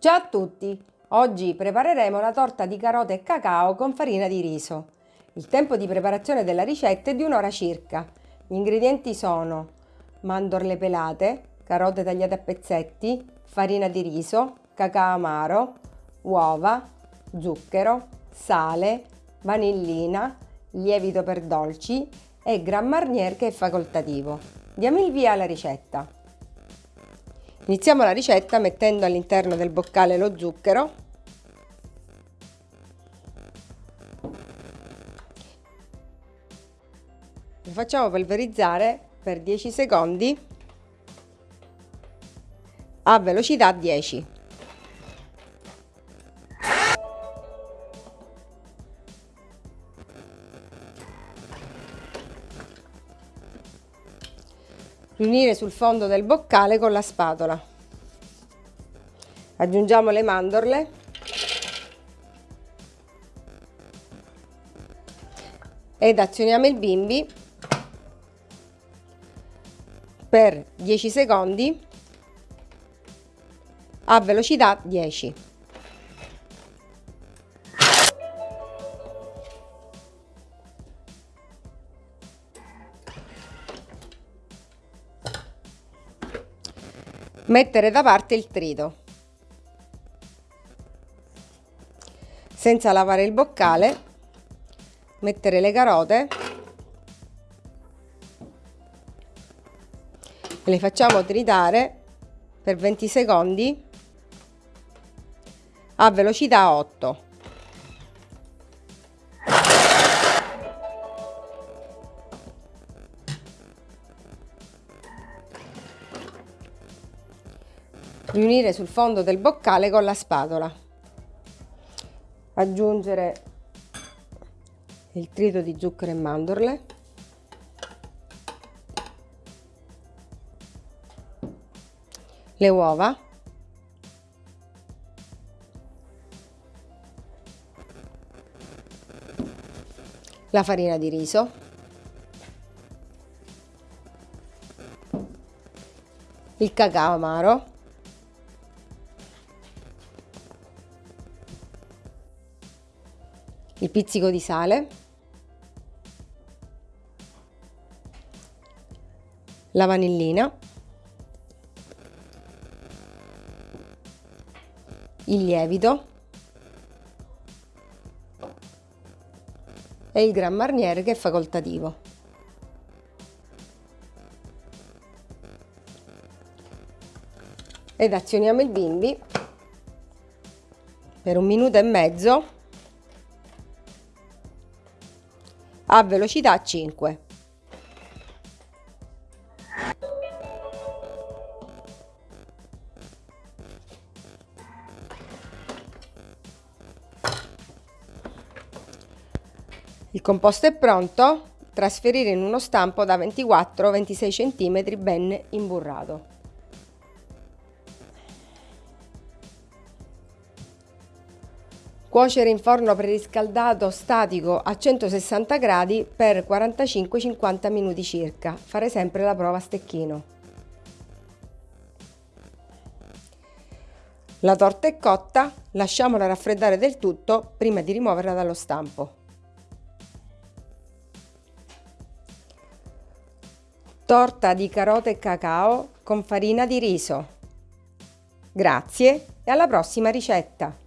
Ciao a tutti! Oggi prepareremo la torta di carote e cacao con farina di riso. Il tempo di preparazione della ricetta è di un'ora circa. Gli ingredienti sono mandorle pelate, carote tagliate a pezzetti, farina di riso, cacao amaro, uova, zucchero, sale, vanillina, lievito per dolci e Grand Marnier che è facoltativo. Diamo il via alla ricetta. Iniziamo la ricetta mettendo all'interno del boccale lo zucchero. Lo facciamo polverizzare per 10 secondi a velocità 10 riunire sul fondo del boccale con la spatola. Aggiungiamo le mandorle. Ed azioniamo il bimbi per 10 secondi a velocità 10. Mettere da parte il trito. Senza lavare il boccale, mettere le carote le facciamo tritare per 20 secondi a velocità 8. Riunire sul fondo del boccale con la spatola. Aggiungere il trito di zucchero e mandorle. Le uova. La farina di riso. Il cacao amaro il pizzico di sale, la vanillina, il lievito. E il Gran Marnier che è facoltativo. Ed azioniamo il bimbi. Per un minuto e mezzo a velocità 5. Il composto è pronto, trasferire in uno stampo da 24-26 cm ben imburrato. Cuocere in forno preriscaldato statico a 160 gradi per 45-50 minuti circa. Fare sempre la prova a stecchino. La torta è cotta, lasciamola raffreddare del tutto prima di rimuoverla dallo stampo. Torta di carote e cacao con farina di riso. Grazie e alla prossima ricetta!